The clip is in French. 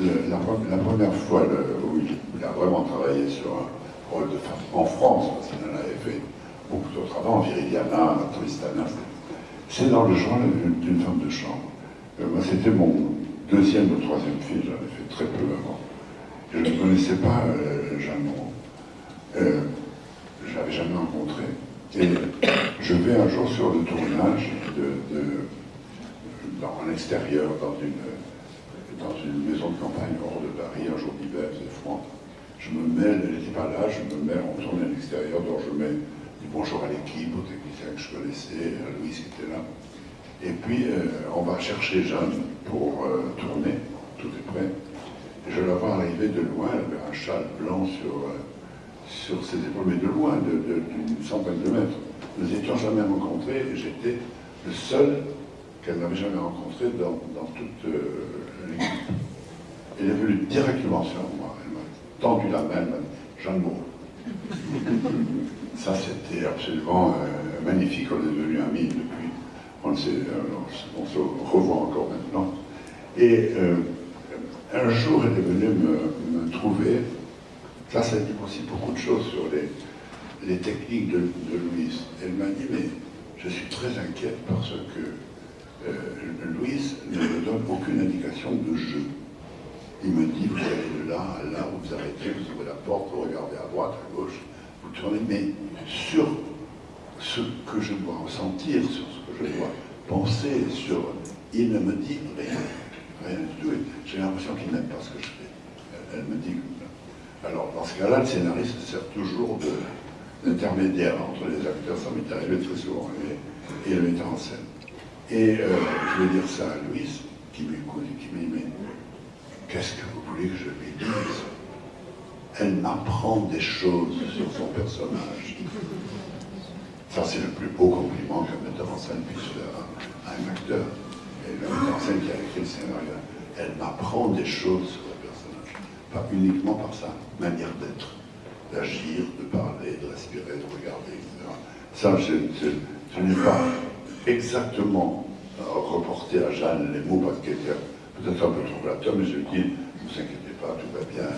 la, première fois où il, a vraiment travaillé sur un rôle de femme en France, parce qu'il en avait fait beaucoup d'autres avant, Viridiana, Tristana, c'est dans le journal d'une femme de chambre. Euh, moi, c'était mon deuxième ou troisième film, j'en ai fait très peu avant. Je ne connaissais pas euh, Jeanne euh, je ne l'avais jamais rencontré. Et je vais un jour sur le tournage de, dans l'extérieur, dans une, dans une maison de campagne hors de Paris, un jour d'hiver, c'est froid. Je me mets, elle n'était pas là, je me mets, on tourne à l'extérieur, donc je mets du bonjour à l'équipe, aux techniciens que je connaissais, à Louis qui était là. Et puis, euh, on va chercher Jeanne pour euh, tourner, tout est prêt. Je la vois arriver de loin, elle avait un châle blanc sur, euh, sur ses épaules, mais de loin, d'une centaine de mètres. Nous n'étions jamais rencontrés et j'étais le seul qu'elle n'avait jamais rencontré dans, toute l'équipe. Elle est venue directement sur moi, elle m'a tendu la main, m'a dit « Jeanne Ça, c'était absolument magnifique, on est devenus amis depuis on, se revoit encore maintenant. Et euh, un jour, elle est venue me, trouver. Ça, ça dit aussi beaucoup de choses sur les, techniques de, Louise. Elle m'a dit, mais je suis très inquiète parce que euh, Louise ne me aucune indication de jeu. Il me dit, vous allez de là à là, vous arrêtez, vous ouvrez la porte, vous regardez à droite, à gauche, vous tournez, mais sur ce que je dois ressentir, sur ce je dois penser sur... Il ne me dit rien, rien du tout. J'ai l'impression qu'il n'aime pas ce que je fais. Elle me dit... Alors, dans ce cas-là, le scénariste sert toujours d'intermédiaire entre les acteurs, ça m'est arrivé très souvent, et, le metteur en scène. Et euh, je vais dire ça à Louise, qui m'écoute et qui me dit, mais qu'est-ce que vous voulez que je lui dise? Elle m'apprend des choses sur son personnage. Ça, c'est le plus beau compliment qu'un metteur en scène puisse faire à, un acteur. Le metteur en scène qui a écrit le scénario, elle m'apprend des choses sur le personnage. Pas uniquement par sa manière d'être, d'agir, de parler, de respirer, de regarder, etc. Ça, je, n'ai pas exactement reporté à Jeanne les mots parce qu'elle était peut-être un peu trop flatteur, mais je lui dis, ne vous inquiétez pas, tout va bien.